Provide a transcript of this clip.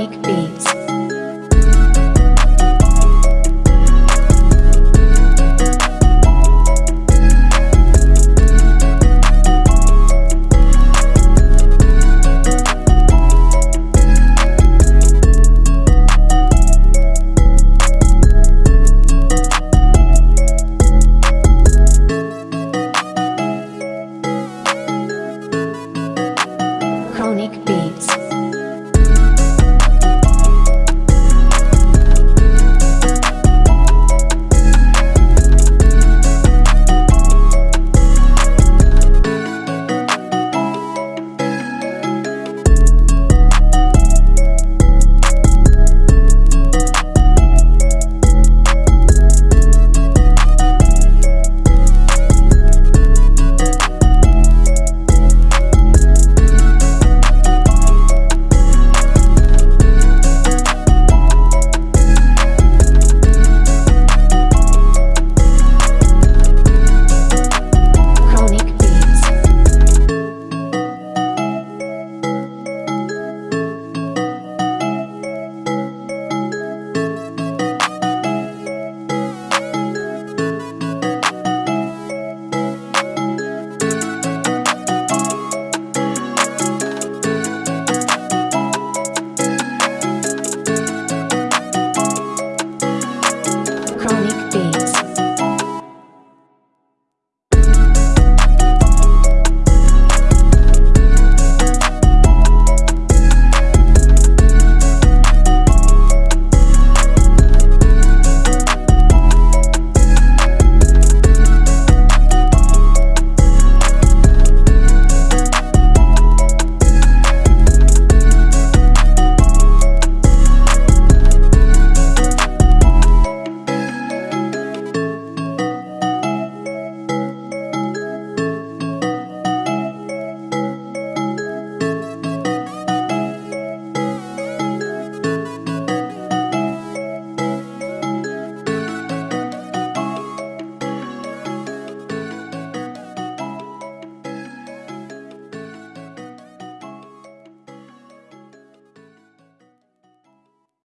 week B.